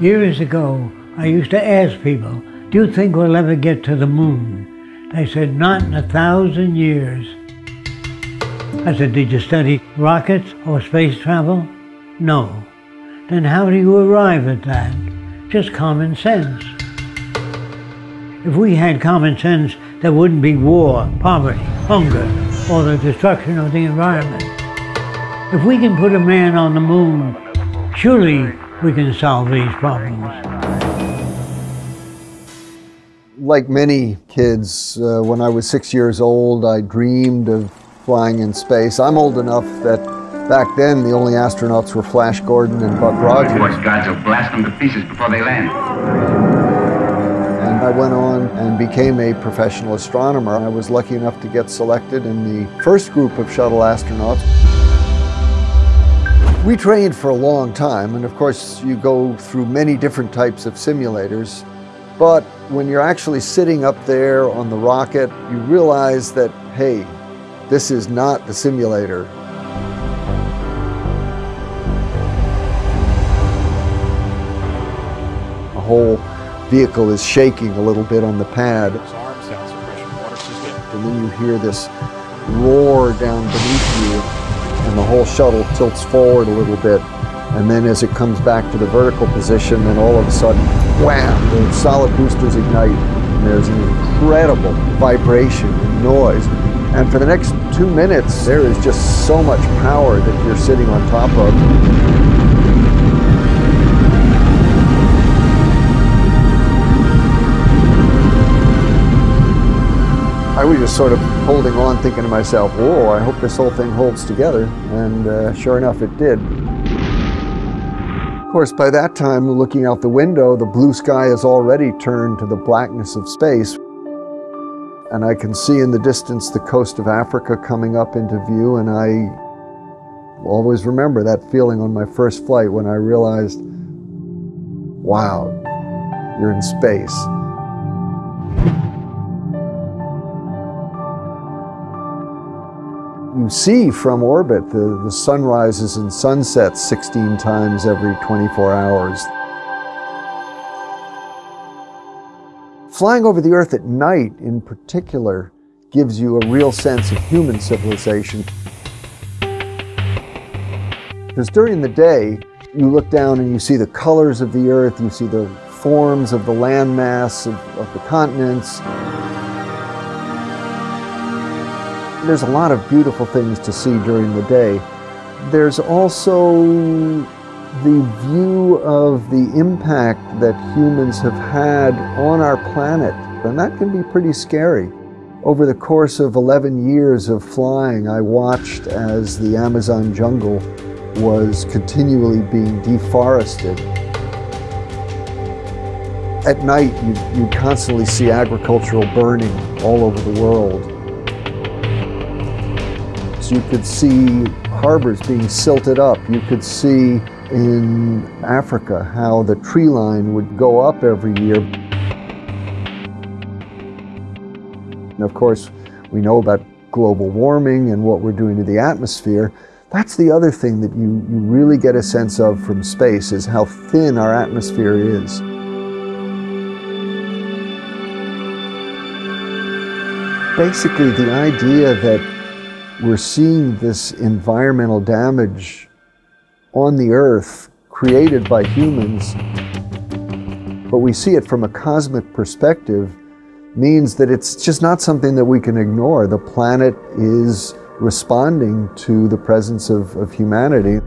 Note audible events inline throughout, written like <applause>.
Years ago, I used to ask people, do you think we'll ever get to the moon? They said, not in a thousand years. I said, did you study rockets or space travel? No. Then how do you arrive at that? Just common sense. If we had common sense, there wouldn't be war, poverty, hunger, or the destruction of the environment. If we can put a man on the moon, surely we can solve these problems. Like many kids, uh, when I was six years old, I dreamed of flying in space. I'm old enough that back then the only astronauts were Flash Gordon and Buck Rogers. Watch gods will blast them to pieces before they land. And I went on and became a professional astronomer. I was lucky enough to get selected in the first group of shuttle astronauts. We trained for a long time, and of course, you go through many different types of simulators. But when you're actually sitting up there on the rocket, you realize that, hey, this is not the simulator. The whole vehicle is shaking a little bit on the pad. And then you hear this roar down beneath you and the whole shuttle tilts forward a little bit. And then as it comes back to the vertical position, then all of a sudden, wham, the solid boosters ignite. And there's an incredible vibration and noise. And for the next two minutes, there is just so much power that you're sitting on top of. Just sort of holding on, thinking to myself, whoa, I hope this whole thing holds together. And uh, sure enough, it did. Of course, by that time, looking out the window, the blue sky has already turned to the blackness of space. And I can see in the distance the coast of Africa coming up into view, and I always remember that feeling on my first flight when I realized, wow, you're in space. You see from orbit the, the sun rises and sunsets 16 times every 24 hours. Flying over the Earth at night, in particular, gives you a real sense of human civilization. Because during the day, you look down and you see the colors of the Earth, you see the forms of the landmass of, of the continents, There's a lot of beautiful things to see during the day. There's also the view of the impact that humans have had on our planet, and that can be pretty scary. Over the course of 11 years of flying, I watched as the Amazon jungle was continually being deforested. At night, you, you constantly see agricultural burning all over the world you could see harbors being silted up. You could see in Africa how the tree line would go up every year. And of course, we know about global warming and what we're doing to the atmosphere. That's the other thing that you, you really get a sense of from space is how thin our atmosphere is. Basically, the idea that we're seeing this environmental damage on the earth created by humans, but we see it from a cosmic perspective means that it's just not something that we can ignore. The planet is responding to the presence of, of humanity.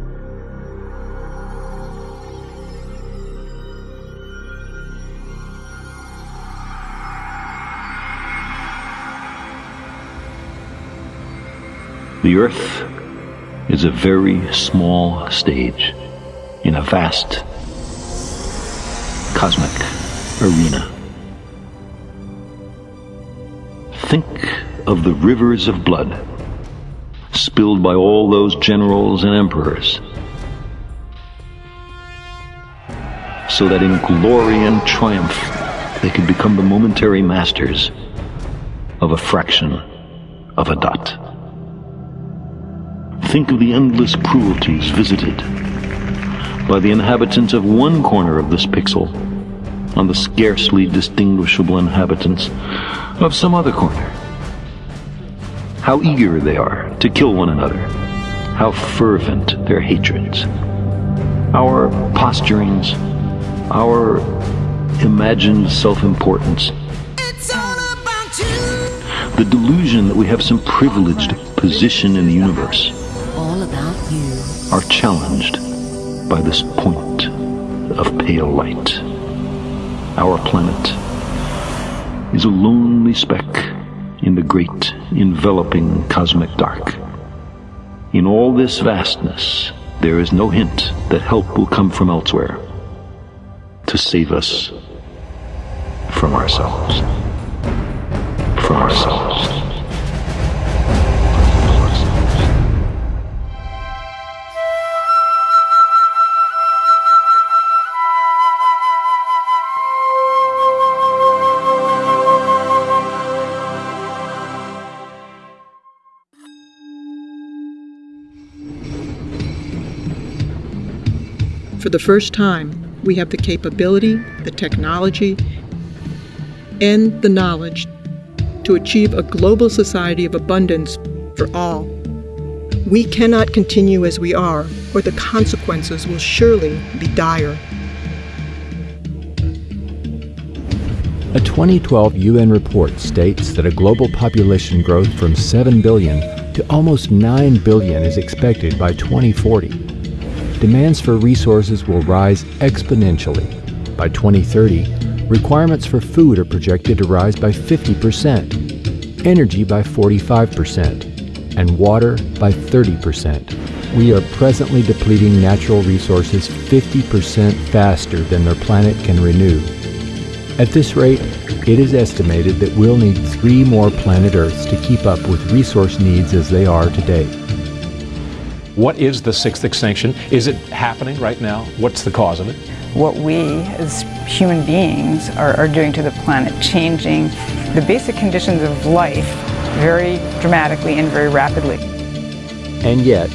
The Earth is a very small stage in a vast cosmic arena. Think of the rivers of blood spilled by all those generals and emperors, so that in glory and triumph they could become the momentary masters of a fraction of a dot. Think of the endless cruelties visited by the inhabitants of one corner of this pixel on the scarcely distinguishable inhabitants of some other corner. How eager they are to kill one another, how fervent their hatreds. Our posturings, our imagined self importance, the delusion that we have some privileged position in the universe, All about you. are challenged by this point of pale light. Our planet is a lonely speck in the great enveloping cosmic dark. In all this vastness, there is no hint that help will come from elsewhere to save us from ourselves. From ourselves. The first time, we have the capability, the technology, and the knowledge to achieve a global society of abundance for all. We cannot continue as we are, or the consequences will surely be dire. A 2012 UN report states that a global population growth from 7 billion to almost 9 billion is expected by 2040. Demands for resources will rise exponentially. By 2030, requirements for food are projected to rise by 50%, energy by 45%, and water by 30%. We are presently depleting natural resources 50% faster than their planet can renew. At this rate, it is estimated that we'll need three more planet Earths to keep up with resource needs as they are today. What is the sixth extinction? Is it happening right now? What's the cause of it? what we as human beings are, are doing to the planet, changing the basic conditions of life very dramatically and very rapidly. And yet,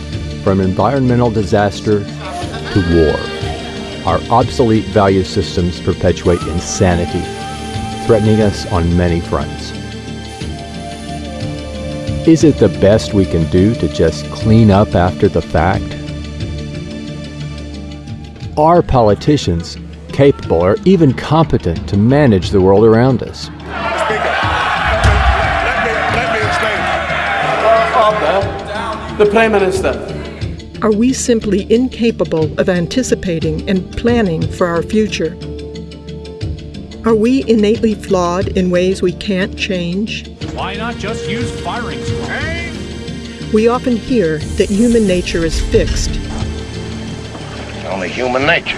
from environmental disaster to war, our obsolete value systems perpetuate insanity, threatening us on many fronts. Is it the best we can do to just clean up after the fact? Are politicians capable or even competent to manage the world around us? Speaker, let me, let me explain. The Prime Minister. Are we simply incapable of anticipating and planning for our future? Are we innately flawed in ways we can't change? Why not just use firing squad? We often hear that human nature is fixed It's Only human nature.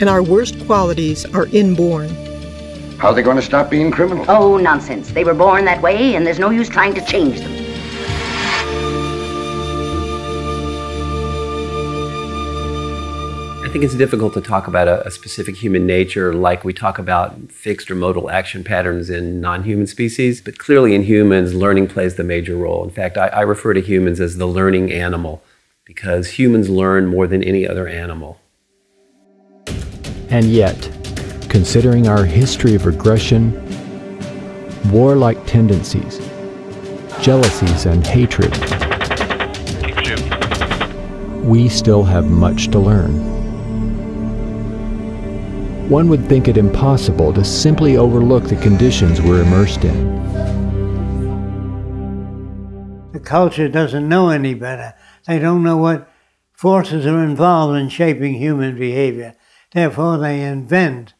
and our worst qualities are inborn. How are they going to stop being criminals? Oh, nonsense. They were born that way, and there's no use trying to change them. Think it's difficult to talk about a, a specific human nature like we talk about fixed or modal action patterns in non human species, but clearly in humans, learning plays the major role. In fact, I, I refer to humans as the learning animal because humans learn more than any other animal. And yet, considering our history of regression, warlike tendencies, jealousies, and hatred, we still have much to learn. One would think it impossible to simply overlook the conditions we're immersed in. The culture doesn't know any better. They don't know what forces are involved in shaping human behavior. Therefore, they invent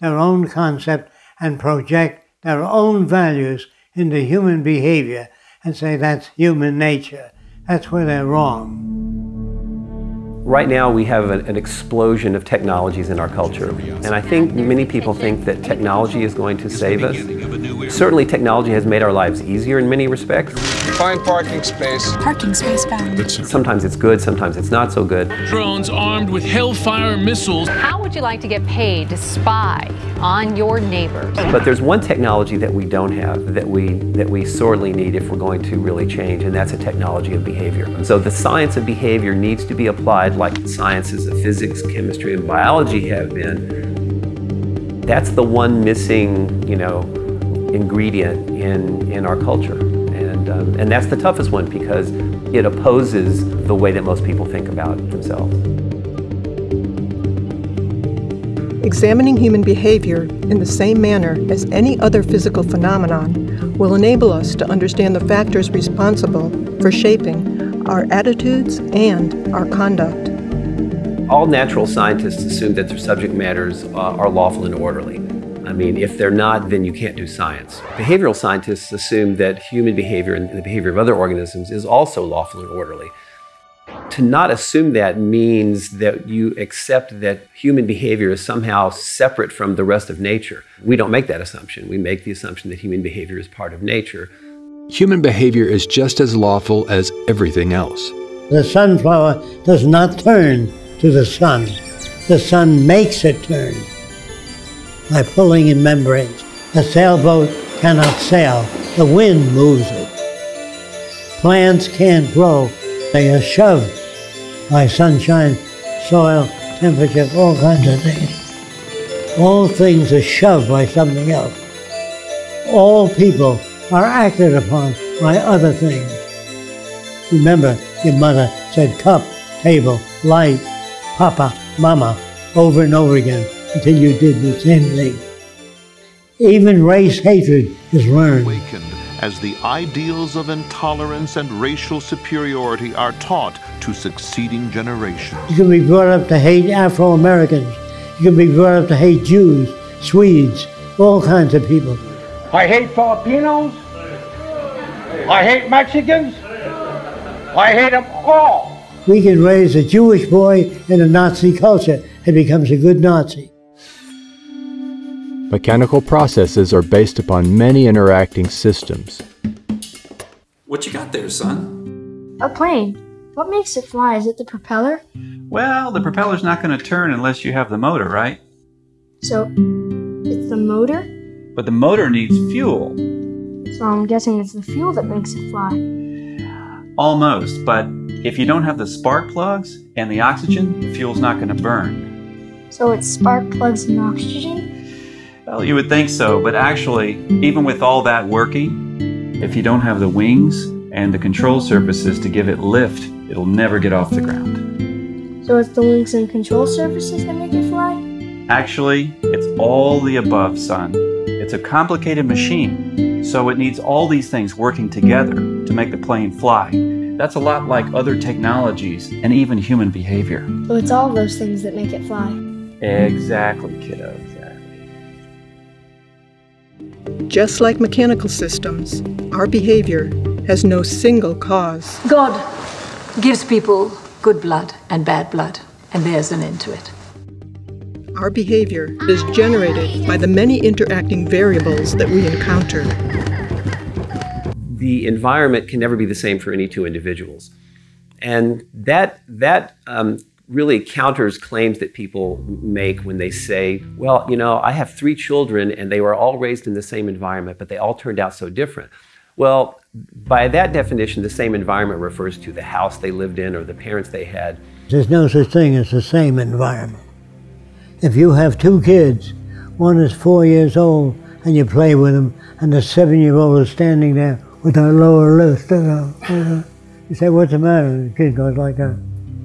their own concept and project their own values into human behavior and say that's human nature. That's where they're wrong. Right now, we have an, explosion of technologies in our culture. And I think many people think that technology is going to save us. Certainly, technology has made our lives easier in many respects. Find parking space. Parking space found. Sometimes it's good, sometimes it's not so good. Drones armed with Hellfire missiles. How would you like to get paid to spy on your neighbors? But there's one technology that we don't have that we that we sorely need if we're going to really change, and that's a technology of behavior. So the science of behavior needs to be applied like the sciences of physics, chemistry, and biology have been. That's the one missing, you know, ingredient in in our culture, and um, and that's the toughest one because it opposes the way that most people think about themselves. Examining human behavior in the same manner as any other physical phenomenon will enable us to understand the factors responsible for shaping our attitudes and our conduct. All natural scientists assume that their subject matters uh, are lawful and orderly. I mean, if they're not, then you can't do science. Behavioral scientists assume that human behavior and the behavior of other organisms is also lawful and orderly. To not assume that means that you accept that human behavior is somehow separate from the rest of nature. We don't make that assumption. We make the assumption that human behavior is part of nature. Human behavior is just as lawful as everything else. The sunflower does not turn to the sun. The sun makes it turn by pulling in membranes. A sailboat cannot sail. The wind moves it. Plants can't grow. They are shoved by sunshine, soil, temperature, all kinds of things. All things are shoved by something else. All people are acted upon by other things. Remember, your mother said cup, table, light, papa, mama, over and over again until you did the same thing. Even race hatred is learned. Awakened As the ideals of intolerance and racial superiority are taught to succeeding generations. You can be brought up to hate Afro Americans. You can be brought up to hate Jews, Swedes, all kinds of people. I hate Filipinos. I hate Mexicans. I hate them all. We can raise a Jewish boy in a Nazi culture and becomes a good Nazi. Mechanical processes are based upon many interacting systems. What you got there, son? A plane. What makes it fly? Is it the propeller? Well, the propeller's not going to turn unless you have the motor, right? So, it's the motor? But the motor needs fuel. So I'm guessing it's the fuel that makes it fly. Almost, but if you don't have the spark plugs and the oxygen, the fuel's not going to burn. So it's spark plugs and oxygen? Well, you would think so, but actually, even with all that working, if you don't have the wings and the control surfaces to give it lift, it'll never get off the ground. So it's the wings and control surfaces that make it fly? Actually, it's all the above, son. It's a complicated machine, so it needs all these things working together to make the plane fly. That's a lot like other technologies and even human behavior. So it's all those things that make it fly. Exactly, kiddo. Exactly. Just like mechanical systems, our behavior has no single cause. God gives people good blood and bad blood, and there's an end to it. Our behavior is generated by the many interacting variables that we encounter. The environment can never be the same for any two individuals. And that, that um, really counters claims that people make when they say, well, you know, I have three children and they were all raised in the same environment, but they all turned out so different. Well, by that definition, the same environment refers to the house they lived in or the parents they had. There's no such thing as the same environment. If you have two kids, one is four years old, and you play with them, and the seven-year-old is standing there with their lower lip, uh, uh, you say, what's the matter? The kid goes like that.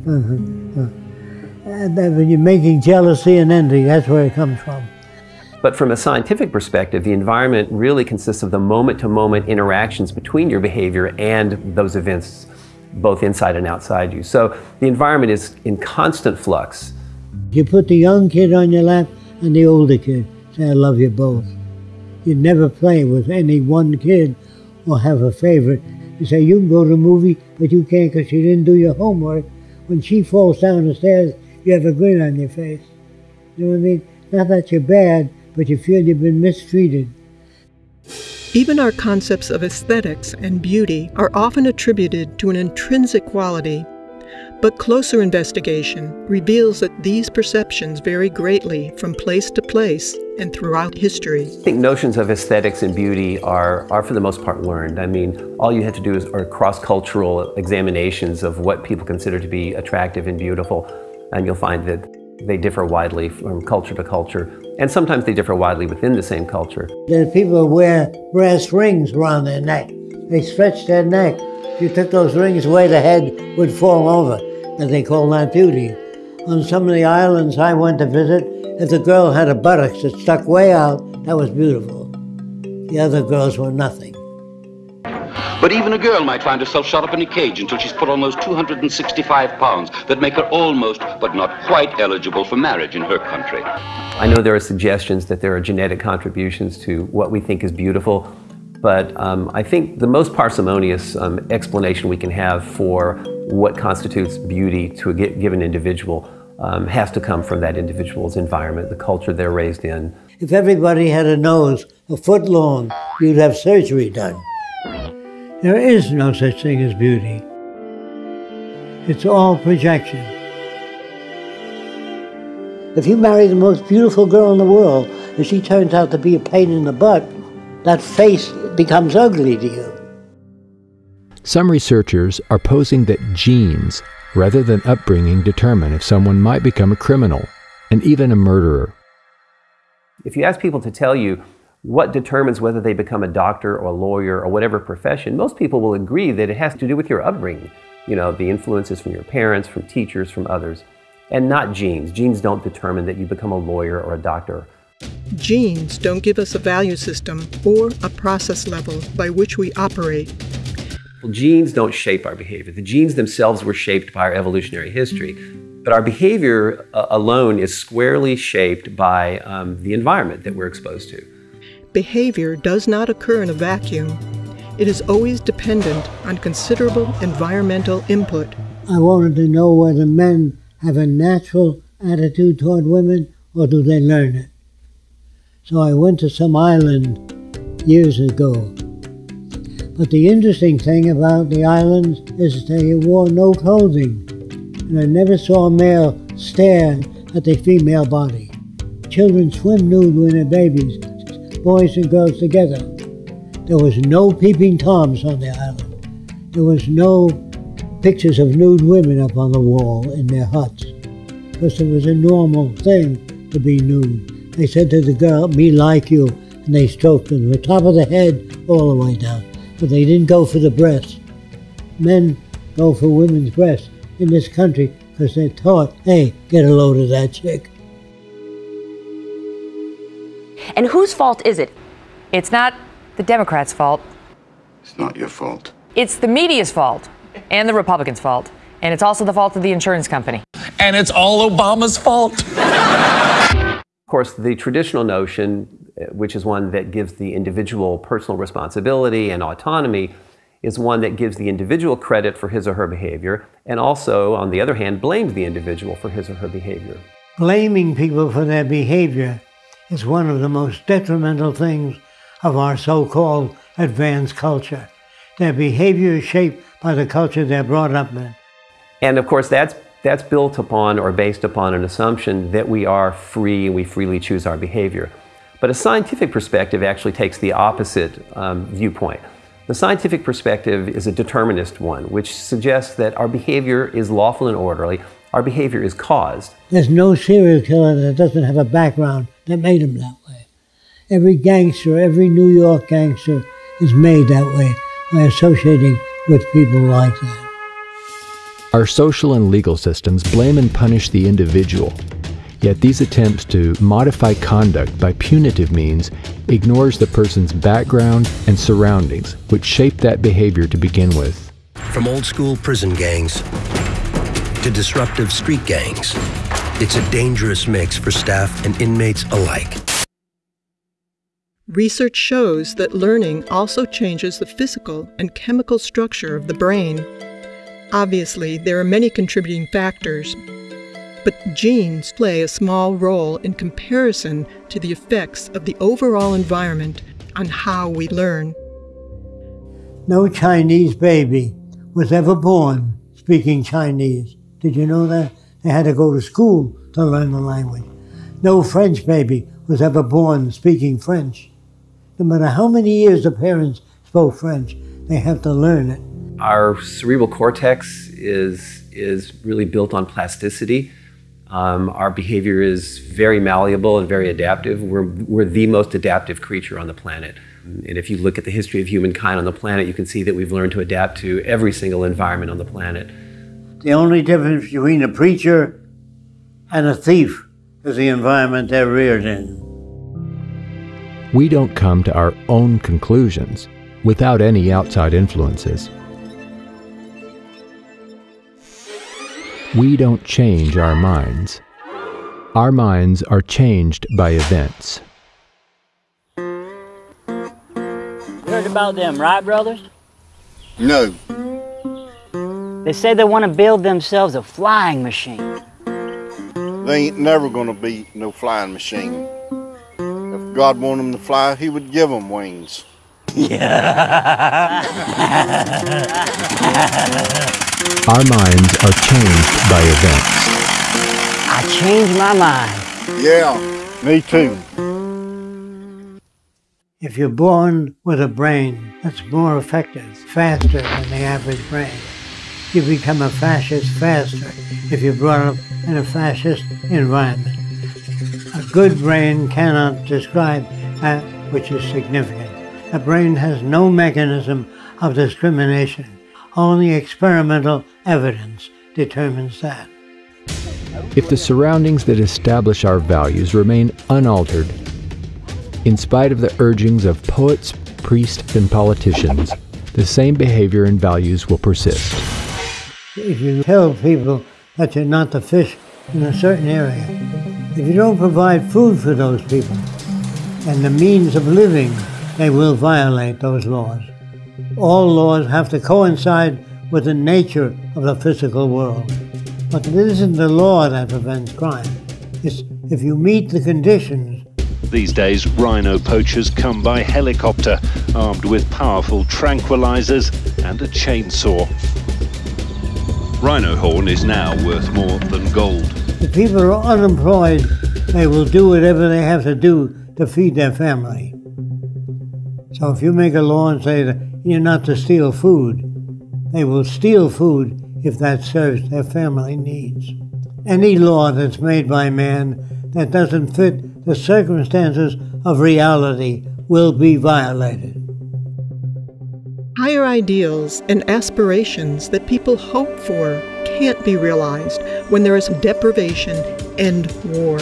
And when you're making jealousy and envy, that's where it comes from. But from a scientific perspective, the environment really consists of the moment-to-moment interactions between your behavior and those events, both inside and outside you. So the environment is in constant flux. You put the young kid on your lap and the older kid. Say, I love you both. You never play with any one kid or have a favorite. You say, you can go to the movie, but you can't because you didn't do your homework. When she falls down the stairs, you have a grin on your face. You know what I mean? Not that you're bad, but you feel you've been mistreated. Even our concepts of aesthetics and beauty are often attributed to an intrinsic quality, but closer investigation reveals that these perceptions vary greatly from place to place and throughout history. I think notions of aesthetics and beauty are, are for the most part learned. I mean, all you have to do is are cross-cultural examinations of what people consider to be attractive and beautiful, and you'll find that they differ widely from culture to culture, and sometimes they differ widely within the same culture. There are people who wear brass rings around their neck. They stretched their neck. If you took those rings away, the head would fall over, and they call that beauty. On some of the islands I went to visit, if the girl had a buttocks that stuck way out, that was beautiful. The other girls were nothing. But even a girl might find herself shut up in a cage until she's put on those 265 pounds that make her almost, but not quite eligible for marriage in her country. I know there are suggestions that there are genetic contributions to what we think is beautiful, but um, I think the most parsimonious um, explanation we can have for what constitutes beauty to a given individual um, has to come from that individual's environment, the culture they're raised in. If everybody had a nose a foot long, you'd have surgery done. There is no such thing as beauty. It's all projection. If you marry the most beautiful girl in the world and she turns out to be a pain in the butt, that face becomes ugly to you. Some researchers are posing that genes, rather than upbringing, determine if someone might become a criminal and even a murderer. If you ask people to tell you what determines whether they become a doctor or a lawyer or whatever profession, most people will agree that it has to do with your upbringing. You know, the influences from your parents, from teachers, from others, and not genes. Genes don't determine that you become a lawyer or a doctor. Genes don't give us a value system or a process level by which we operate. Well, genes don't shape our behavior. The genes themselves were shaped by our evolutionary history. But our behavior uh, alone is squarely shaped by um, the environment that we're exposed to. Behavior does not occur in a vacuum. It is always dependent on considerable environmental input. I wanted to know whether men have a natural attitude toward women or do they learn it. So I went to some island years ago. But the interesting thing about the islands is they wore no clothing, and I never saw a male stare at the female body. Children swim nude when they're babies, boys and girls together. There was no peeping toms on the island. There was no pictures of nude women up on the wall in their huts, because it was a normal thing to be nude. They said to the girl, me like you, and they stroked them from the top of the head all the way down. But they didn't go for the breasts. Men go for women's breasts in this country because they're taught, hey, get a load of that chick. And whose fault is it? It's not the Democrats' fault. It's not your fault. It's the media's fault and the Republicans' fault. And it's also the fault of the insurance company. And it's all Obama's fault. <laughs> Of course, the traditional notion, uh, which is one that gives the individual personal responsibility and autonomy, is one that gives the individual credit for his or her behavior, and also, on the other hand, blames the individual for his or her behavior. Blaming people for their behavior is one of the most detrimental things of our so-called advanced culture. Their behavior is shaped by the culture they're brought up in. And of course, that's, that's built upon or based upon an assumption that we are free and we freely choose our behavior. But a scientific perspective actually takes the opposite um, viewpoint. The scientific perspective is a determinist one, which suggests that our behavior is lawful and orderly, our behavior is caused. There's no serial killer that doesn't have a background that made him that way. Every gangster, every New York gangster is made that way by associating with people like that. Our social and legal systems blame and punish the individual. Yet these attempts to modify conduct by punitive means ignores the person's background and surroundings, which shape that behavior to begin with. From old school prison gangs to disruptive street gangs, it's a dangerous mix for staff and inmates alike. Research shows that learning also changes the physical and chemical structure of the brain. Obviously, there are many contributing factors, but genes play a small role in comparison to the effects of the overall environment on how we learn. No Chinese baby was ever born speaking Chinese. Did you know that? They had to go to school to learn the language. No French baby was ever born speaking French. No matter how many years the parents spoke French, they have to learn it. Our cerebral cortex is, is really built on plasticity. Um, our behavior is very malleable and very adaptive. We're, we're the most adaptive creature on the planet. And if you look at the history of humankind on the planet, you can see that we've learned to adapt to every single environment on the planet. The only difference between a preacher and a thief is the environment they're reared in. We don't come to our own conclusions without any outside influences. We don't change our minds. Our minds are changed by events. Heard about them, right, brothers? No. They say they want to build themselves a flying machine. They ain't never gonna be no flying machine. If God wanted them to fly, He would give them wings. <laughs> <laughs> Our minds are changed by events. I changed my mind. Yeah, me too. If you're born with a brain that's more effective, faster than the average brain, you become a fascist faster if you're brought up in a fascist environment. A good brain cannot describe that which is significant. A brain has no mechanism of discrimination. Only experimental evidence determines that. If the surroundings that establish our values remain unaltered, in spite of the urgings of poets, priests, and politicians, the same behavior and values will persist. If you tell people that you're not the fish in a certain area, if you don't provide food for those people and the means of living, they will violate those laws. All laws have to coincide with the nature of the physical world. But it isn't the law that prevents crime. It's if you meet the conditions These days, rhino poachers come by helicopter, armed with powerful tranquilizers and a chainsaw. Rhino horn is now worth more than gold. If people are unemployed, they will do whatever they have to do to feed their family. So if you make a law and say that you're not to steal food, they will steal food if that serves their family needs. Any law that's made by man that doesn't fit the circumstances of reality will be violated. Higher ideals and aspirations that people hope for can't be realized when there is deprivation and war.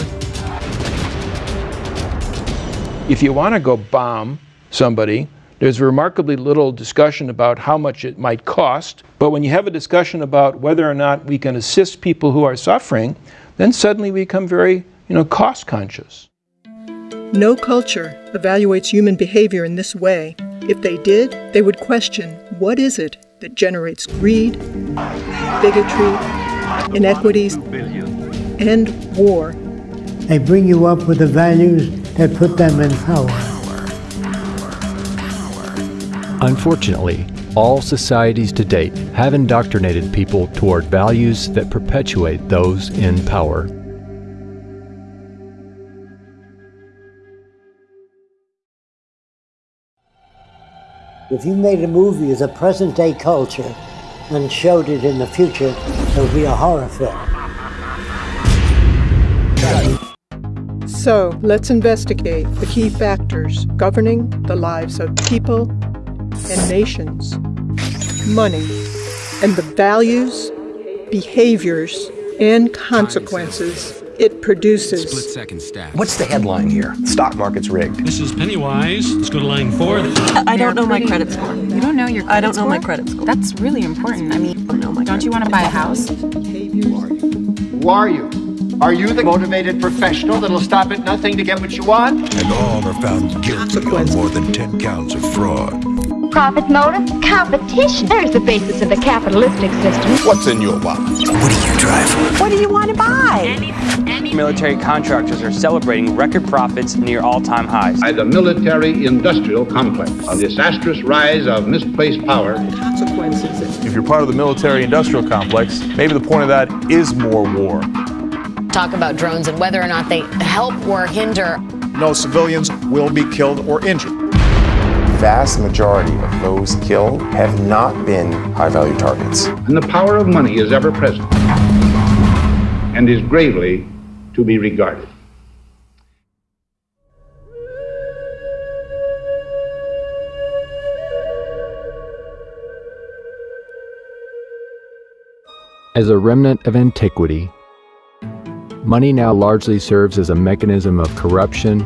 If you want to go bomb somebody, there's remarkably little discussion about how much it might cost. But when you have a discussion about whether or not we can assist people who are suffering, then suddenly we become very, you know, cost conscious. No culture evaluates human behavior in this way. If they did, they would question what is it that generates greed, bigotry, inequities, and war. They bring you up with the values that put them in power. Unfortunately, all societies to date have indoctrinated people toward values that perpetuate those in power. If you made a movie of the present day culture and showed it in the future, it would be a horror film. So let's investigate the key factors governing the lives of people and nations, money, and the values, behaviors, and consequences it produces. Split second stack. What's the headline here? Stock market's rigged. This is Pennywise. Let's go to line four. I don't know my credit score. You don't know your credit I don't know score? my credit score. That's really important. I mean, don't you want to buy a house? Who are you? Are you the motivated professional that'll stop at nothing to get what you want? And all are found guilty on more than 10 counts of fraud. Profit motive? Competition. There's the basis of the capitalistic system. What's in your wallet? What do you drive? What do you want to buy? Any. Military contractors are celebrating record profits near all-time highs. By the military-industrial complex, a disastrous rise of misplaced power. Consequences. If you're part of the military-industrial complex, maybe the point of that is more war. Talk about drones and whether or not they help or hinder. No civilians will be killed or injured vast majority of those killed have not been high value targets. And the power of money is ever present and is gravely to be regarded. As a remnant of antiquity, money now largely serves as a mechanism of corruption,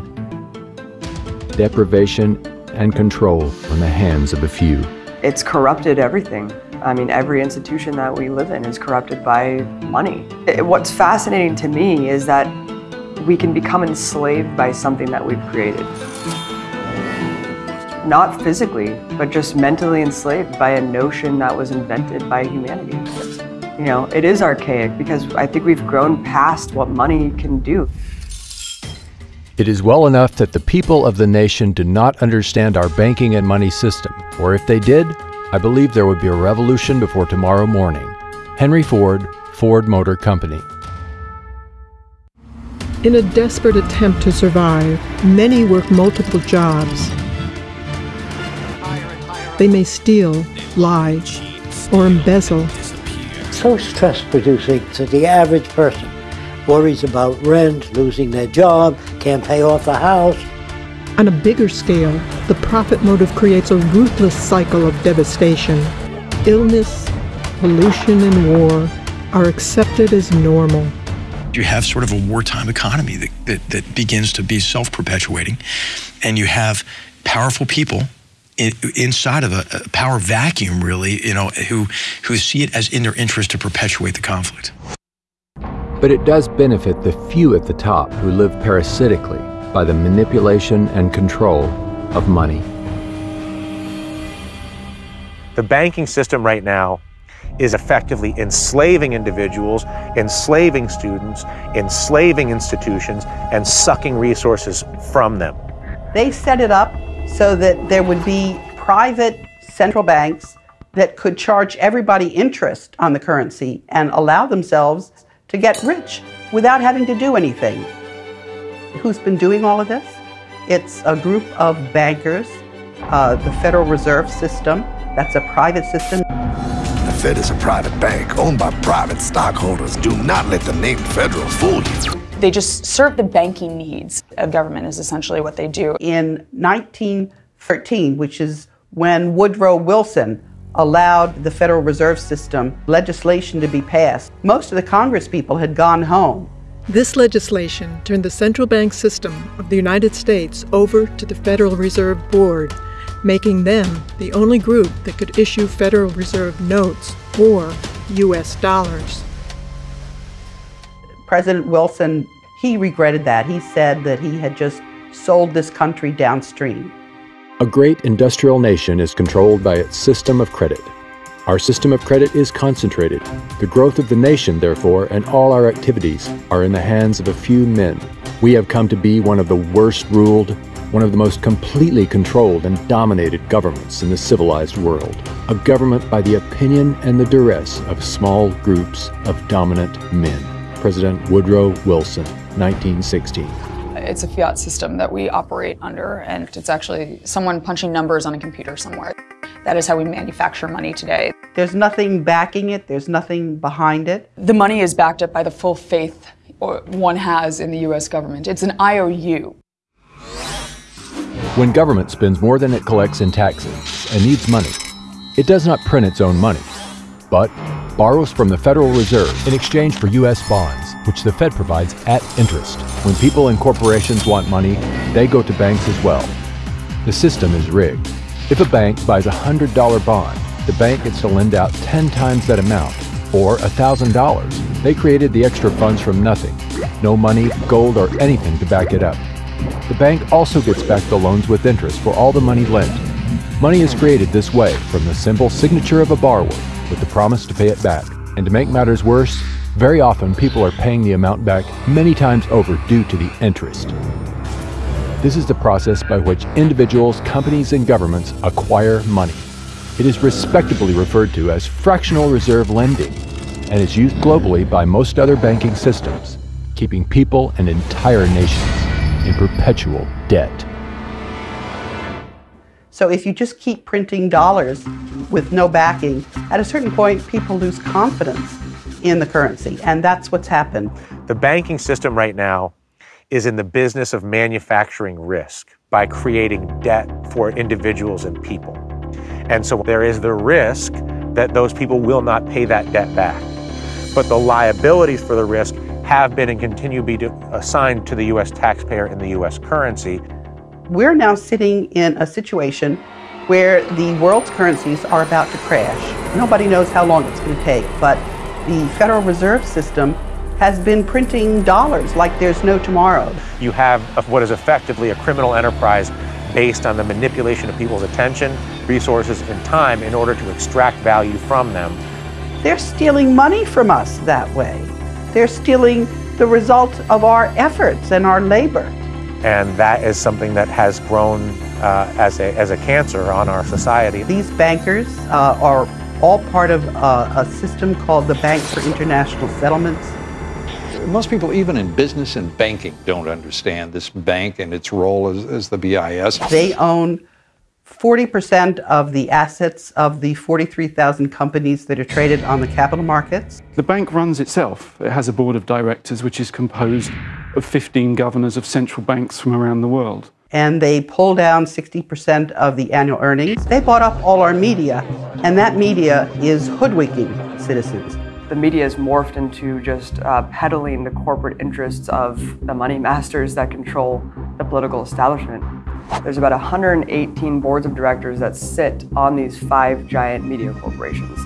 deprivation, and control in the hands of a few. It's corrupted everything. I mean, every institution that we live in is corrupted by money. Eh, what's fascinating to me is that we can become enslaved by something that we've created. Not physically, but just mentally enslaved by a notion that was invented by humanity. You know, it is archaic because I think we've grown past what money can do. It is well enough that the people of the nation do not understand our banking and money system, or if they did, I believe there would be a revolution before tomorrow morning. Henry Ford, Ford Motor Company. In a desperate attempt to survive, many work multiple jobs. They may steal, lie, or embezzle. So stress producing to the average person worries about rent, losing their job, can't pay off the house. On a bigger scale, the profit motive creates a ruthless cycle of devastation. Illness, pollution, and war are accepted as normal. You have sort of a wartime economy that, that, that begins to be self perpetuating, and you have powerful people in, inside of a, a power vacuum, really, you know, who, who see it as in their interest to perpetuate the conflict but it does benefit the few at the top who live parasitically by the manipulation and control of money. The banking system right now is effectively enslaving individuals, enslaving students, enslaving institutions, and sucking resources from them. They set it up so that there would be private central banks that could charge everybody interest on the currency and allow themselves to get rich without having to do anything. Who's been doing all of this? It's a group of bankers, uh, the Federal Reserve System, that's a private system. The Fed is a private bank owned by private stockholders. Do not let the name Federal fool you. They just serve the banking needs of government, is essentially what they do. In 1913, which is when Woodrow Wilson allowed the Federal Reserve System legislation to be passed. Most of the Congress people had gone home. This legislation turned the central bank system of the United States over to the Federal Reserve Board, making them the only group that could issue Federal Reserve notes or U.S. dollars. President Wilson, he regretted that. He said that he had just sold this country downstream. A great industrial nation is controlled by its system of credit. Our system of credit is concentrated. The growth of the nation, therefore, and all our activities are in the hands of a few men. We have come to be one of the worst ruled, one of the most completely controlled and dominated governments in the civilized world. A government by the opinion and the duress of small groups of dominant men. President Woodrow Wilson, 1916. It's a fiat system that we operate under, and it's actually someone punching numbers on a computer somewhere. That is how we manufacture money today. There's nothing backing it, there's nothing behind it. The money is backed up by the full faith one has in the US government. It's an IOU. When government spends more than it collects in taxes and needs money, it does not print its own money, but borrows from the Federal Reserve in exchange for U.S. bonds, which the Fed provides at interest. When people and corporations want money, they go to banks as well. The system is rigged. If a bank buys a $100 bond, the bank gets to lend out 10 times that amount, or $1,000. They created the extra funds from nothing. No money, gold, or anything to back it up. The bank also gets back the loans with interest for all the money lent. Money is created this way from the simple signature of a borrower with the promise to pay it back. And to make matters worse, very often people are paying the amount back many times over due to the interest. This is the process by which individuals, companies, and governments acquire money. It is respectably referred to as fractional reserve lending and is used globally by most other banking systems, keeping people and entire nations in perpetual debt. So if you just keep printing dollars with no backing, at a certain point, people lose confidence in the currency. And that's what's happened. The banking system right now is in the business of manufacturing risk by creating debt for individuals and people. And so there is the risk that those people will not pay that debt back. But the liabilities for the risk have been and continue to be assigned to the U.S. taxpayer in the U.S. currency. We're now sitting in a situation where the world's currencies are about to crash. Nobody knows how long it's going to take, but the Federal Reserve System has been printing dollars like there's no tomorrow. You have what is effectively a criminal enterprise based on the manipulation of people's attention, resources, and time in order to extract value from them. They're stealing money from us that way. They're stealing the result of our efforts and our labor. And that is something that has grown uh, as, a, as a cancer on our society. These bankers uh, are all part of uh, a system called the Bank for International Settlements. Most people, even in business and banking, don't understand this bank and its role as, as the BIS. They own 40% of the assets of the 43,000 companies that are traded on the capital markets. The bank runs itself. It has a board of directors which is composed of 15 governors of central banks from around the world. And they pull down 60% of the annual earnings. They bought up all our media, and that media is hoodwinking citizens. The media has morphed into just uh, peddling the corporate interests of the money masters that control the political establishment. There's about 118 boards of directors that sit on these five giant media corporations.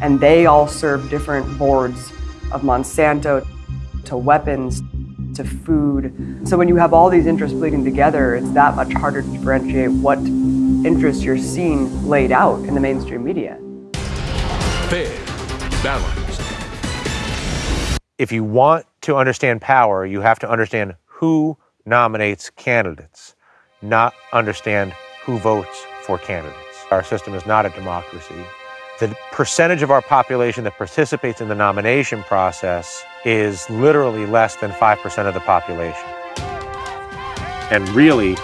And they all serve different boards of Monsanto to weapons to food. So when you have all these interests bleeding together, it's that much harder to differentiate what interests you're seeing laid out in the mainstream media. Fair, balanced. If you want to understand power, you have to understand who nominates candidates not understand who votes for candidates. Our system is not a democracy. The percentage of our population that participates in the nomination process is literally less than 5% of the population, and really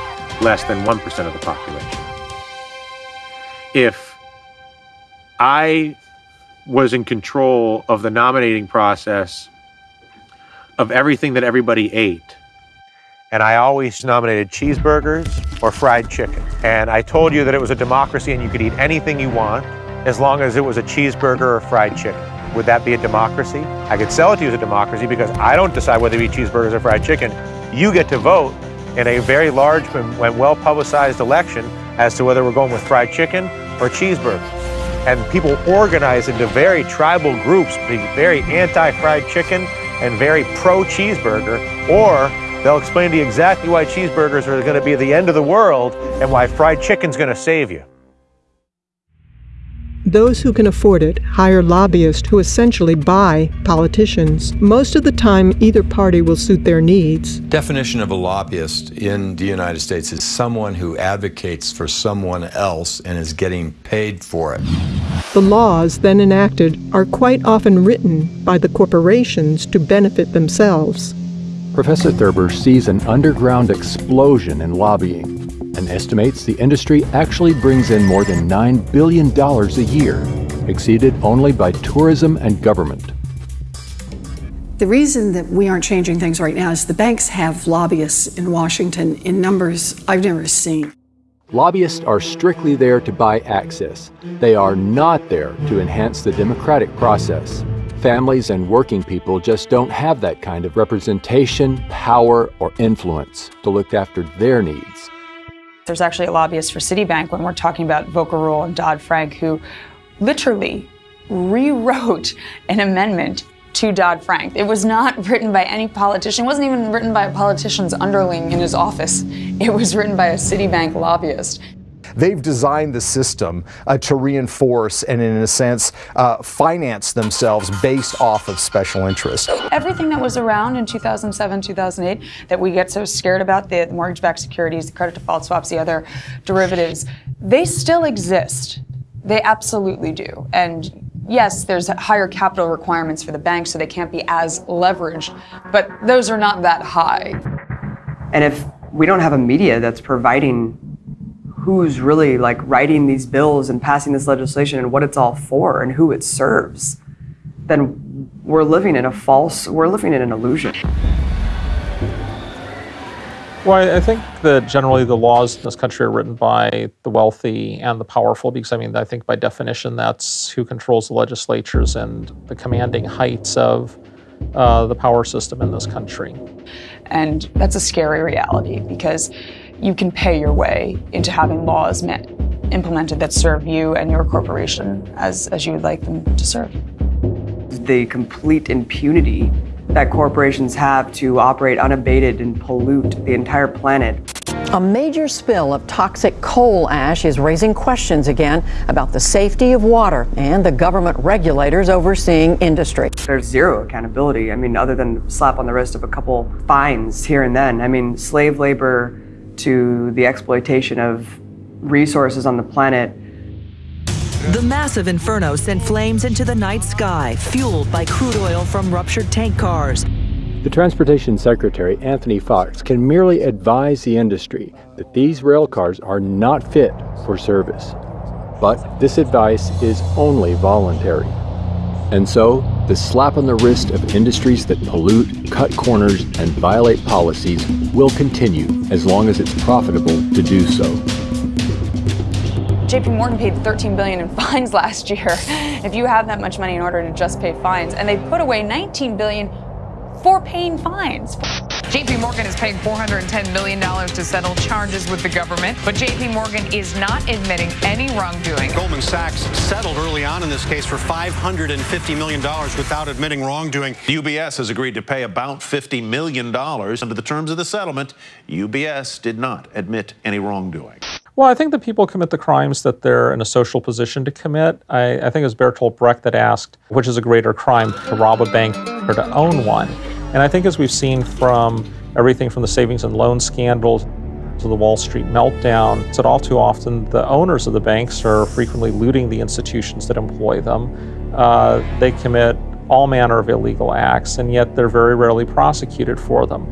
less than 1% of the population. If I was in control of the nominating process of everything that everybody ate, and I always nominated cheeseburgers or fried chicken. And I told you that it was a democracy and you could eat anything you want as long as it was a cheeseburger or fried chicken. Would that be a democracy? I could sell it to you as a democracy because I don't decide whether to eat cheeseburgers or fried chicken. You get to vote in a very large and well publicized election as to whether we're going with fried chicken or cheeseburgers. And people organize into very tribal groups, be very anti fried chicken and very pro cheeseburger, or They'll explain to you exactly why cheeseburgers are going to be the end of the world and why fried chicken's going to save you. Those who can afford it hire lobbyists who essentially buy politicians. Most of the time, either party will suit their needs. Definition of a lobbyist in the United States is someone who advocates for someone else and is getting paid for it. The laws then enacted are quite often written by the corporations to benefit themselves. Professor Thurber sees an underground explosion in lobbying and estimates the industry actually brings in more than $9 billion a year, exceeded only by tourism and government. The reason that we aren't changing things right now is the banks have lobbyists in Washington in numbers I've never seen. Lobbyists are strictly there to buy access. They are not there to enhance the democratic process. Families and working people just don't have that kind of representation, power, or influence to look after their needs. There's actually a lobbyist for Citibank when we're talking about Volcker Rule and Dodd Frank who literally rewrote an amendment to Dodd Frank. It was not written by any politician. It wasn't even written by a politician's underling in his office. It was written by a Citibank lobbyist. They've designed the system uh, to reinforce and, in a sense, uh, finance themselves based off of special interests. Everything that was around in 2007, 2008 that we get so scared about the mortgage backed securities, the credit default swaps, the other derivatives they still exist. They absolutely do. And yes, there's higher capital requirements for the banks, so they can't be as leveraged, but those are not that high. And if we don't have a media that's providing who's really like writing these bills and passing this legislation and what it's all for and who it serves, then we're living in a false, we're living in an illusion. Well, I think that generally the laws in this country are written by the wealthy and the powerful because, I mean, I think by definition that's who controls the legislatures and the commanding heights of uh, the power system in this country. And that's a scary reality because you can pay your way into having laws met, implemented that serve you and your corporation as, as you would like them to serve. The complete impunity that corporations have to operate unabated and pollute the entire planet. A major spill of toxic coal ash is raising questions again about the safety of water and the government regulators overseeing industry. There's zero accountability. I mean, other than slap on the wrist of a couple fines here and then. I mean, slave labor to the exploitation of resources on the planet the massive inferno sent flames into the night sky, fueled by crude oil from ruptured tank cars. The Transportation Secretary, Anthony Foxx, can merely advise the industry that these rail cars are not fit for service. But this advice is only voluntary. And so, the slap on the wrist of industries that pollute, cut corners, and violate policies will continue as long as it's profitable to do so. JP Morgan paid 13 billion in fines <laughs> last year. If you have that much money in order to just pay fines, and they put away 19 billion for paying fines. JP Morgan is paying $410 million to settle charges with the government, but JP Morgan is not admitting any wrongdoing. Goldman Sachs settled early on in this case for $550 million without admitting wrongdoing. UBS has agreed to pay about $50 million. Under the terms of the settlement, UBS did not admit any wrongdoing. Well, I think that people commit the crimes that they're in a social position to commit. I, I think it was Bertolt Brecht that asked, which is a greater crime, to rob a bank or to own one? And I think as we've seen from everything from the savings and loan scandals to the Wall Street meltdown, that all too often the owners of the banks are frequently looting the institutions that employ them. Uh, they commit all manner of illegal acts, and yet they're very rarely prosecuted for them.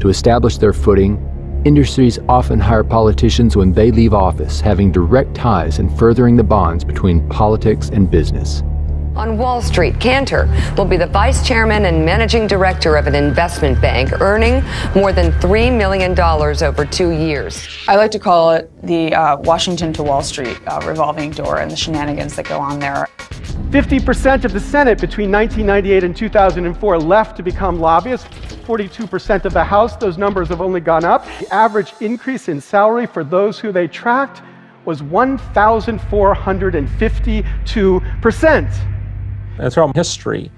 To establish their footing, Industries often hire politicians when they leave office, having direct ties and furthering the bonds between politics and business. On Wall Street, Cantor will be the vice chairman and managing director of an investment bank, earning more than $3 million over two years. I like to call it the uh, Washington to Wall Street uh, revolving door and the shenanigans that go on there. 50% of the Senate between 1998 and 2004 left to become lobbyists. 42% of the House, those numbers have only gone up. The average increase in salary for those who they tracked was 1,452%. And throughout history,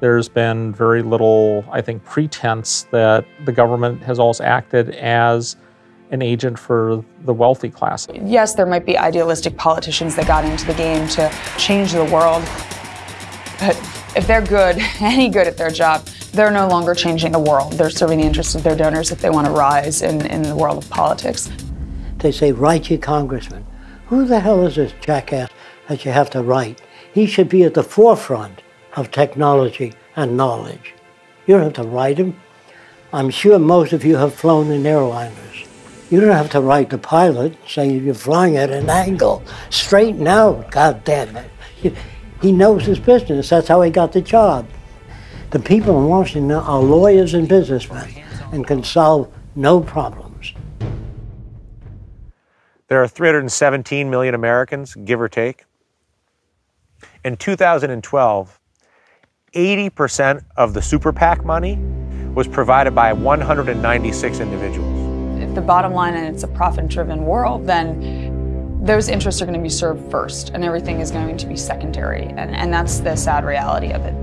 there's been very little, I think, pretense that the government has always acted as an agent for the wealthy class. Yes, there might be idealistic politicians that got into the game to change the world, but if they're good, <laughs> any good at their job, they're no longer changing the world. They're serving the interests of their donors if they want to rise in, in the world of politics. They say, write your congressman. Who the hell is this jackass that you have to write? He should be at the forefront of technology and knowledge. You don't have to write him. I'm sure most of you have flown in airliners. You don't have to write the pilot saying you're flying at an angle. Straighten out, God damn it. He knows his business. That's how he got the job. The people in Washington are lawyers and businessmen and can solve no problems. There are 317 million Americans, give or take. In 2012, 80% of the super PAC money was provided by 196 individuals. If the bottom line and it's a profit driven world, then those interests are going to be served first and everything is going to be secondary. And, and that's the sad reality of it.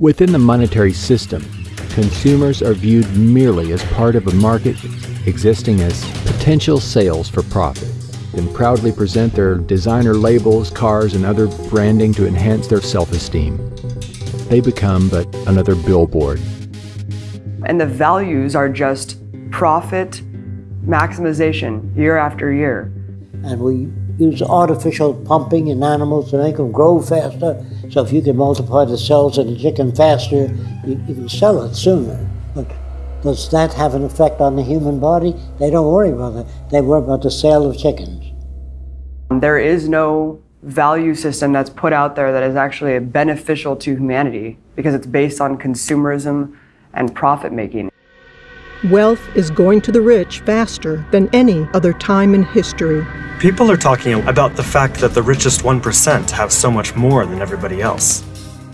Within the monetary system, consumers are viewed merely as part of a market existing as potential sales for profit. And proudly present their designer labels, cars, and other branding to enhance their self esteem. They become but another billboard. And the values are just profit maximization year after year. And we use artificial pumping in animals to make them grow faster. So if you can multiply the cells in a chicken faster, you, you can sell it sooner. But does that have an effect on the human body? They don't worry about that. They worry about the sale of chickens. There is no value system that's put out there that is actually beneficial to humanity because it's based on consumerism and profit making. Wealth is going to the rich faster than any other time in history. People are talking about the fact that the richest 1% have so much more than everybody else.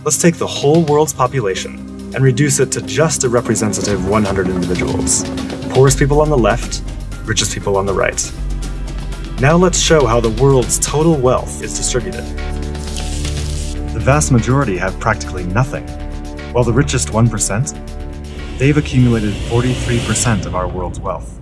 Let's take the whole world's population and reduce it to just a representative 100 individuals. Poorest people on the left, richest people on the right. Now let's show how the world's total wealth is distributed. The vast majority have practically nothing, while the richest 1% They've accumulated 43% of our world's wealth.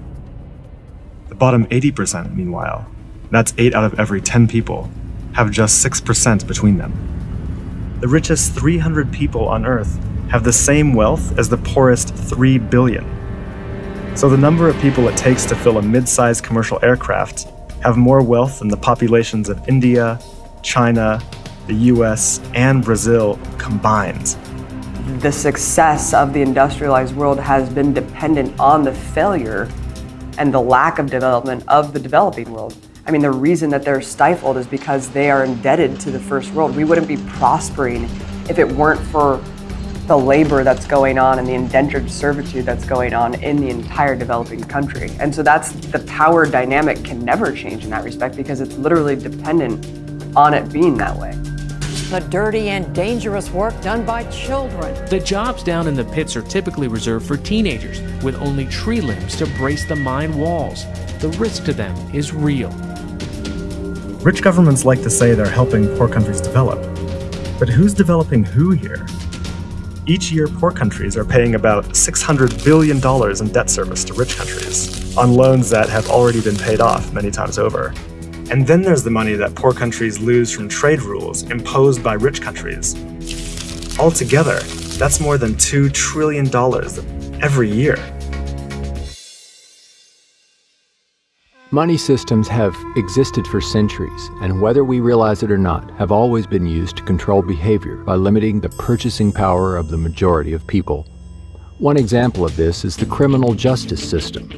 The bottom 80%, meanwhile, that's 8 out of every 10 people, have just 6% between them. The richest 300 people on Earth have the same wealth as the poorest 3 billion. So the number of people it takes to fill a mid-sized commercial aircraft have more wealth than the populations of India, China, the US, and Brazil combined the success of the industrialized world has been dependent on the failure and the lack of development of the developing world. I mean, the reason that they're stifled is because they are indebted to the first world. We wouldn't be prospering if it weren't for the labor that's going on and the indentured servitude that's going on in the entire developing country. And so that's the power dynamic can never change in that respect because it's literally dependent on it being that way the dirty and dangerous work done by children. The jobs down in the pits are typically reserved for teenagers with only tree limbs to brace the mine walls. The risk to them is real. Rich governments like to say they're helping poor countries develop. But who's developing who here? Each year, poor countries are paying about $600 billion in debt service to rich countries on loans that have already been paid off many times over. And then there's the money that poor countries lose from trade rules imposed by rich countries. Altogether, that's more than $2 trillion every year. Money systems have existed for centuries, and whether we realize it or not, have always been used to control behavior by limiting the purchasing power of the majority of people. One example of this is the criminal justice system.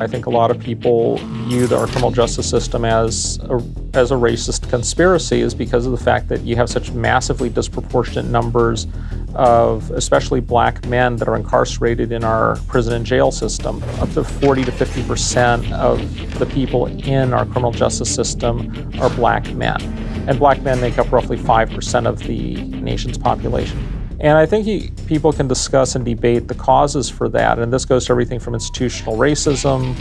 I think a lot of people view our criminal justice system as a, as a racist conspiracy is because of the fact that you have such massively disproportionate numbers of especially black men that are incarcerated in our prison and jail system. Up to 40 to 50 percent of the people in our criminal justice system are black men. And black men make up roughly 5 percent of the nation's population. And I think he, people can discuss and debate the causes for that. And this goes to everything from institutional racism,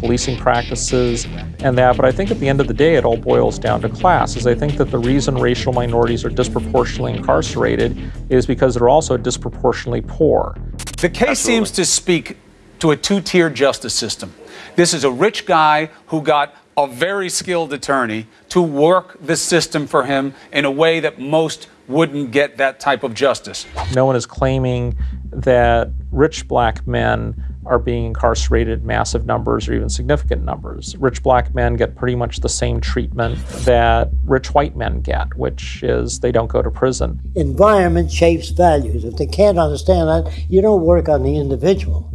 policing practices, and that. But I think at the end of the day, it all boils down to class. Is I think that the reason racial minorities are disproportionately incarcerated is because they're also disproportionately poor. The case Absolutely. seems to speak to a two tier justice system. This is a rich guy who got a very skilled attorney to work the system for him in a way that most wouldn't get that type of justice. No one is claiming that rich black men are being incarcerated in massive numbers or even significant numbers. Rich black men get pretty much the same treatment that rich white men get, which is they don't go to prison. Environment shapes values. If they can't understand that, you don't work on the individual.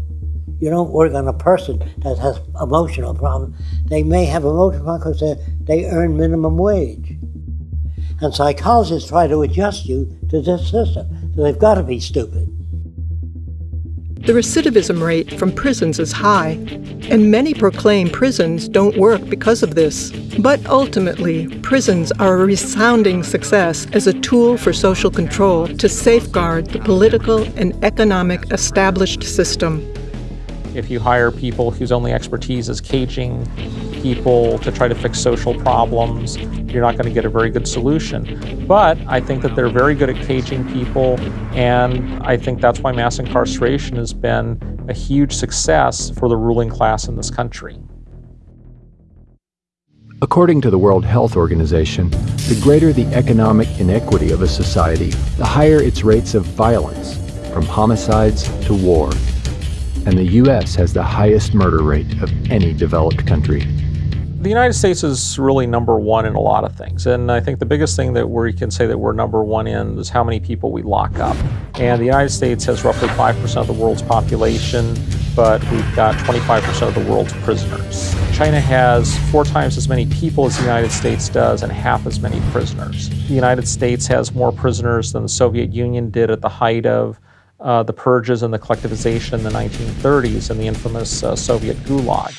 You don't work on a person that has emotional problems. They may have emotional problems because they earn minimum wage. And psychologists try to adjust you to this system. So they've got to be stupid. The recidivism rate from prisons is high, and many proclaim prisons don't work because of this. But ultimately, prisons are a resounding success as a tool for social control to safeguard the political and economic established system. If you hire people whose only expertise is caging people to try to fix social problems, you're not going to get a very good solution. But I think that they're very good at caging people, and I think that's why mass incarceration has been a huge success for the ruling class in this country. According to the World Health Organization, the greater the economic inequity of a society, the higher its rates of violence, from homicides to war. And the U.S. has the highest murder rate of any developed country. The United States is really number one in a lot of things. And I think the biggest thing that we can say that we're number one in is how many people we lock up. And the United States has roughly 5% of the world's population, but we've got 25% of the world's prisoners. China has four times as many people as the United States does and half as many prisoners. The United States has more prisoners than the Soviet Union did at the height of uh, the purges and the collectivization in the 1930s and the infamous uh, Soviet Gulag.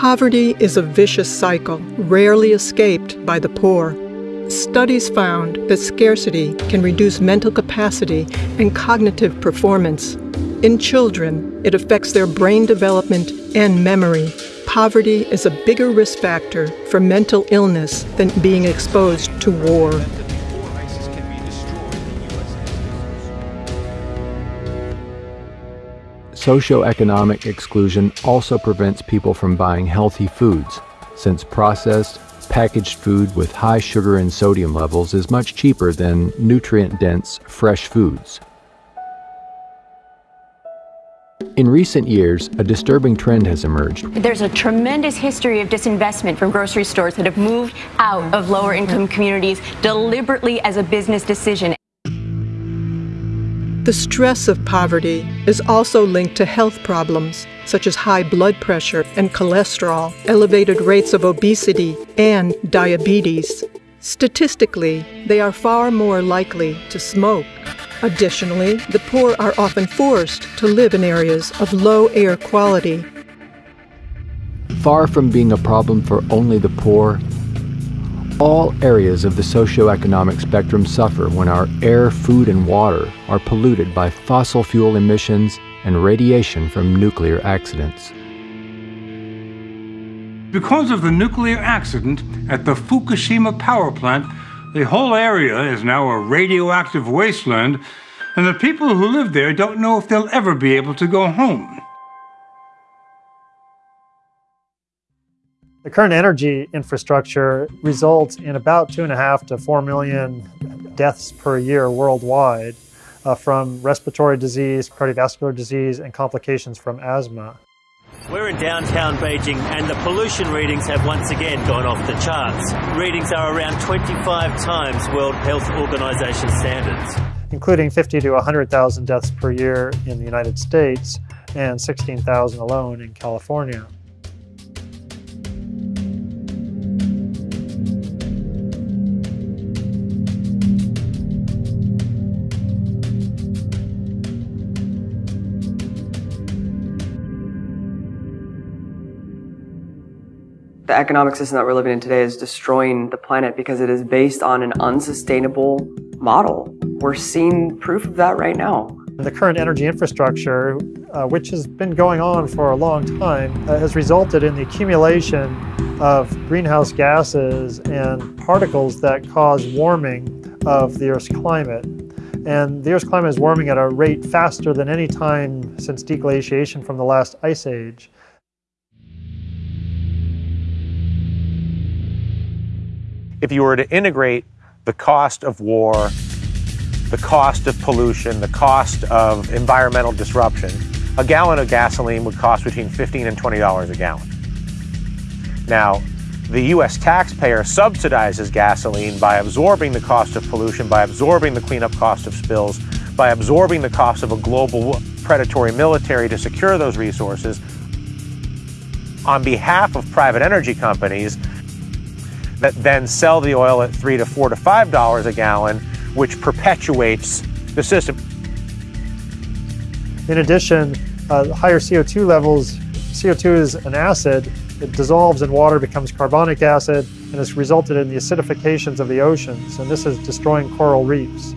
Poverty is a vicious cycle, rarely escaped by the poor. Studies found that scarcity can reduce mental capacity and cognitive performance. In children, it affects their brain development and memory. Poverty is a bigger risk factor for mental illness than being exposed to war. Socioeconomic exclusion also prevents people from buying healthy foods, since processed, packaged food with high sugar and sodium levels is much cheaper than nutrient-dense, fresh foods. In recent years, a disturbing trend has emerged. There's a tremendous history of disinvestment from grocery stores that have moved out of lower income communities deliberately as a business decision. The stress of poverty is also linked to health problems such as high blood pressure and cholesterol, elevated rates of obesity, and diabetes. Statistically, they are far more likely to smoke. Additionally, the poor are often forced to live in areas of low air quality. Far from being a problem for only the poor, all areas of the socioeconomic spectrum suffer when our air, food, and water are polluted by fossil fuel emissions and radiation from nuclear accidents. Because of the nuclear accident at the Fukushima power plant, the whole area is now a radioactive wasteland, and the people who live there don't know if they'll ever be able to go home. The current energy infrastructure results in about two and a half to four million deaths per year worldwide uh, from respiratory disease, cardiovascular disease, and complications from asthma. We're in downtown Beijing and the pollution readings have once again gone off the charts. Readings are around 25 times World Health Organization standards. Including 50 to 100,000 deaths per year in the United States and 16,000 alone in California. The economic system that we're living in today is destroying the planet because it is based on an unsustainable model. We're seeing proof of that right now. The current energy infrastructure, uh, which has been going on for a long time, uh, has resulted in the accumulation of greenhouse gases and particles that cause warming of the Earth's climate. And the Earth's climate is warming at a rate faster than any time since deglaciation from the last ice age. If you were to integrate the cost of war, the cost of pollution, the cost of environmental disruption, a gallon of gasoline would cost between 15 and $20 a gallon. Now, the US taxpayer subsidizes gasoline by absorbing the cost of pollution, by absorbing the cleanup cost of spills, by absorbing the cost of a global predatory military to secure those resources. On behalf of private energy companies, that then sell the oil at three to four to five dollars a gallon, which perpetuates the system. In addition, uh, higher CO2 levels, CO2 is an acid, it dissolves in water, becomes carbonic acid, and has resulted in the acidifications of the oceans, and this is destroying coral reefs.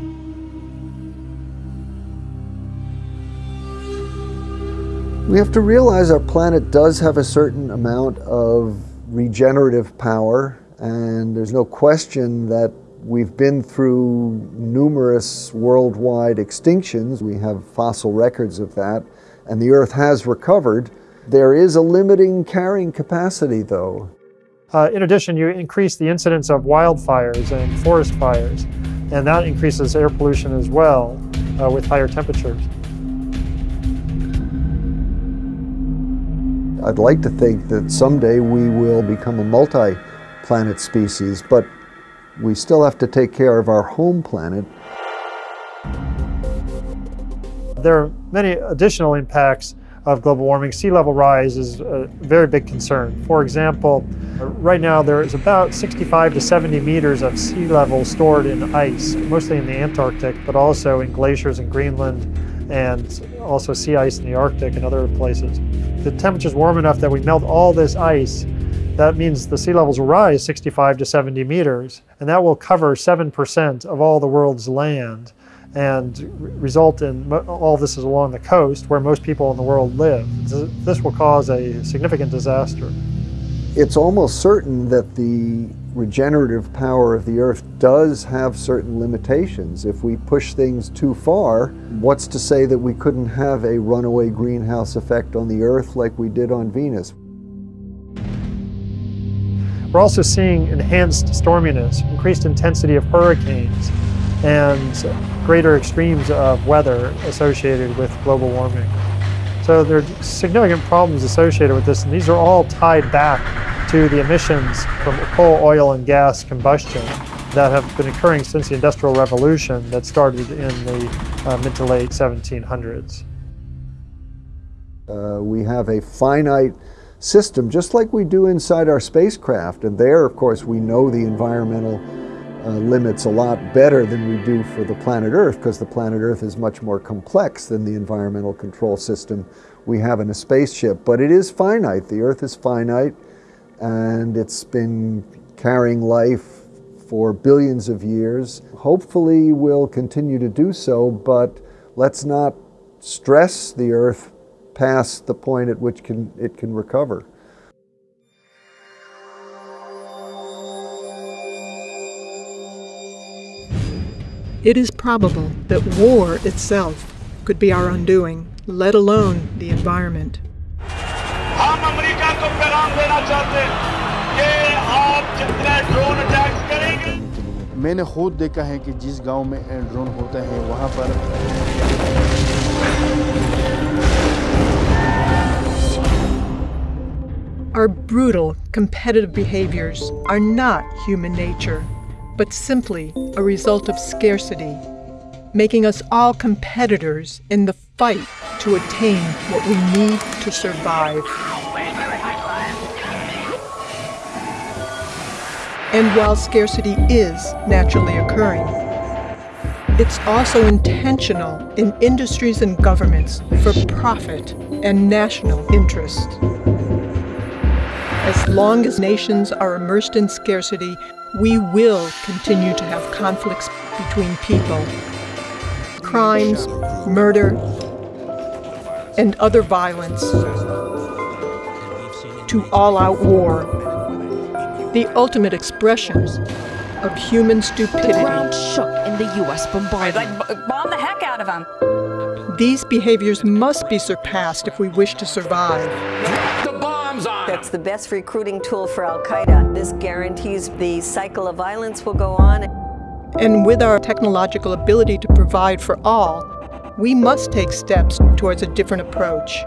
We have to realize our planet does have a certain amount of regenerative power and there's no question that we've been through numerous worldwide extinctions. We have fossil records of that. And the Earth has recovered. There is a limiting carrying capacity, though. Uh, in addition, you increase the incidence of wildfires and forest fires, and that increases air pollution as well uh, with higher temperatures. I'd like to think that someday we will become a multi planet species, but we still have to take care of our home planet. There are many additional impacts of global warming. Sea level rise is a very big concern. For example, right now there is about 65 to 70 meters of sea level stored in ice, mostly in the Antarctic, but also in glaciers in Greenland and also sea ice in the Arctic and other places. The temperature's warm enough that we melt all this ice. That means the sea levels will rise 65 to 70 meters, and that will cover 7% of all the world's land and result in all this is along the coast where most people in the world live. This will cause a significant disaster. It's almost certain that the regenerative power of the earth does have certain limitations. If we push things too far, what's to say that we couldn't have a runaway greenhouse effect on the earth like we did on Venus? We're also seeing enhanced storminess, increased intensity of hurricanes, and greater extremes of weather associated with global warming. So there are significant problems associated with this, and these are all tied back to the emissions from coal, oil, and gas combustion that have been occurring since the Industrial Revolution that started in the uh, mid to late 1700s. Uh, we have a finite system, just like we do inside our spacecraft, and there, of course, we know the environmental uh, limits a lot better than we do for the planet Earth because the planet Earth is much more complex than the environmental control system we have in a spaceship. But it is finite. The Earth is finite and it's been carrying life for billions of years. Hopefully we'll continue to do so, but let's not stress the Earth past the point at which can, it can recover. It is probable that war itself could be our undoing, let alone the environment. मैंने खुद देखा है कि जिस गांव में drone होता है वहां पर Our brutal, competitive behaviors are not human nature but simply a result of scarcity, making us all competitors in the fight to attain what we need to survive. And while scarcity is naturally occurring, it's also intentional in industries and governments for profit and national interest. As long as nations are immersed in scarcity, we will continue to have conflicts between people. Crimes, murder, and other violence to all-out war. The ultimate expressions of human stupidity. The ground shook in the U.S. bombardment. Like, bomb the heck out of them. These behaviors must be surpassed if we wish to survive. That's the best recruiting tool for Al Qaeda. This guarantees the cycle of violence will go on. And with our technological ability to provide for all, we must take steps towards a different approach.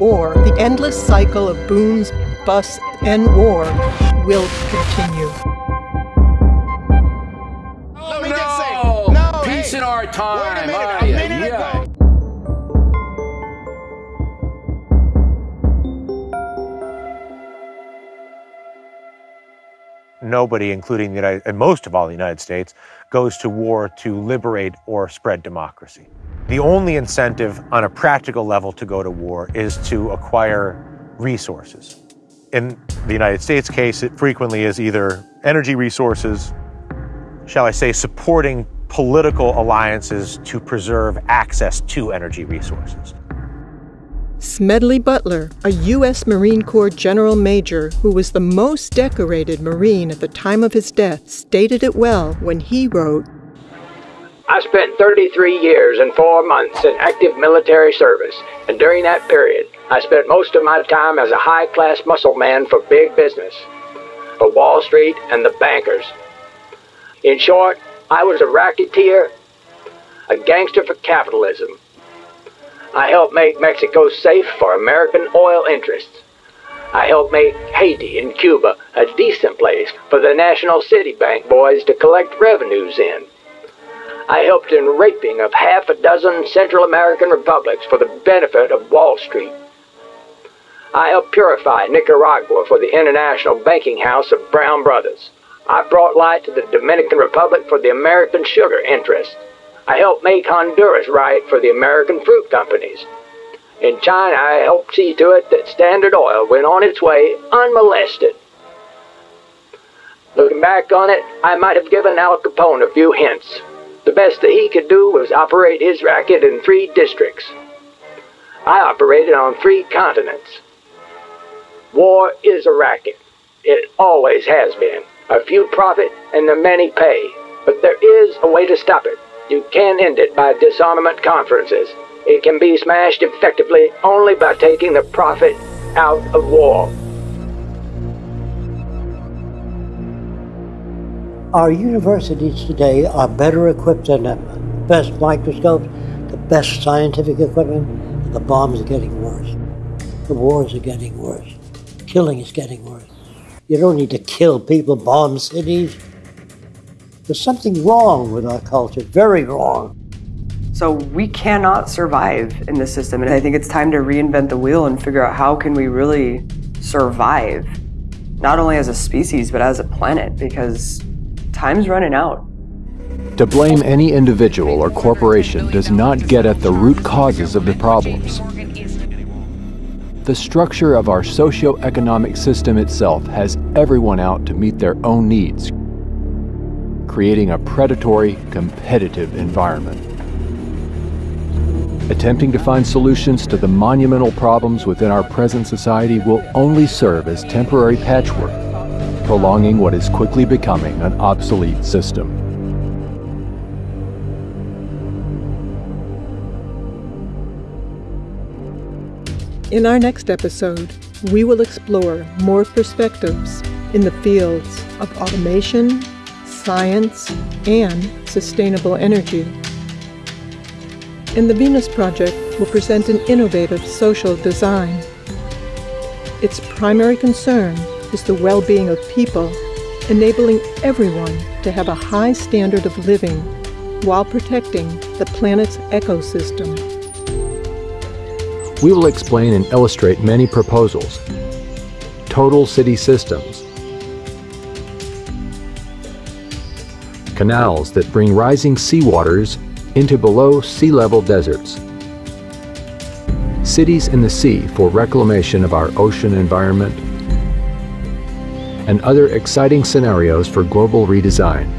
Or the endless cycle of booms, busts, and war will continue. No! no Peace hey, in our time. Nobody, including the United, and most of all the United States, goes to war to liberate or spread democracy. The only incentive on a practical level to go to war is to acquire resources. In the United States case, it frequently is either energy resources, shall I say, supporting political alliances to preserve access to energy resources. Smedley Butler, a U.S. Marine Corps General Major who was the most decorated Marine at the time of his death, stated it well when he wrote, I spent 33 years and four months in active military service, and during that period, I spent most of my time as a high class muscle man for big business, for Wall Street and the bankers. In short, I was a racketeer, a gangster for capitalism. I helped make Mexico safe for American oil interests. I helped make Haiti and Cuba a decent place for the National City Bank boys to collect revenues in. I helped in raping of half a dozen Central American republics for the benefit of Wall Street. I helped purify Nicaragua for the International Banking House of Brown Brothers. I brought light to the Dominican Republic for the American sugar interests. I helped make Honduras right for the American fruit companies. In China, I helped see to it that Standard Oil went on its way unmolested. Looking back on it, I might have given Al Capone a few hints. The best that he could do was operate his racket in three districts. I operated on three continents. War is a racket. It always has been. A few profit and the many pay. But there is a way to stop it. You can't end it by disarmament conferences. It can be smashed effectively only by taking the profit out of war. Our universities today are better equipped than ever. The Best microscopes, the best scientific equipment, and the bombs are getting worse. The wars are getting worse. Killing is getting worse. You don't need to kill people, bomb cities. There's something wrong with our culture, very wrong. So we cannot survive in this system. And I think it's time to reinvent the wheel and figure out how can we really survive, not only as a species, but as a planet, because time's running out. To blame any individual or corporation does not get at the root causes of the problems. The structure of our socio-economic system itself has everyone out to meet their own needs, creating a predatory, competitive environment. Attempting to find solutions to the monumental problems within our present society will only serve as temporary patchwork prolonging what is quickly becoming an obsolete system. In our next episode, we will explore more perspectives in the fields of automation, science, and sustainable energy. And the Venus Project will present an innovative social design. Its primary concern is the well-being of people, enabling everyone to have a high standard of living while protecting the planet's ecosystem. We will explain and illustrate many proposals, total city systems, canals that bring rising seawaters into below sea level deserts, cities in the sea for reclamation of our ocean environment, and other exciting scenarios for global redesign.